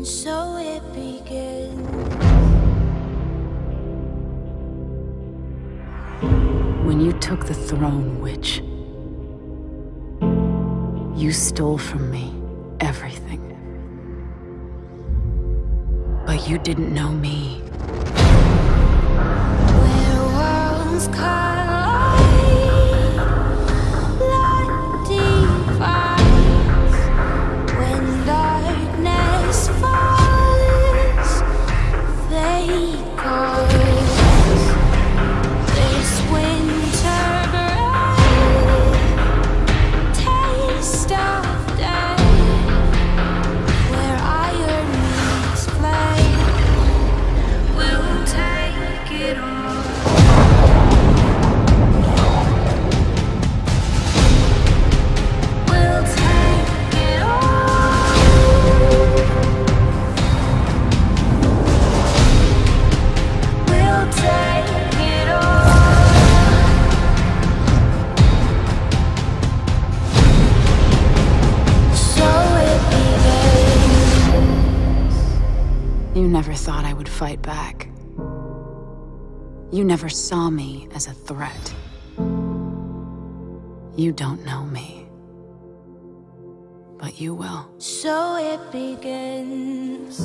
And so it. When you took the throne, witch, you stole from me everything. But you didn't know me. You never thought I would fight back. You never saw me as a threat. You don't know me. But you will. So it begins.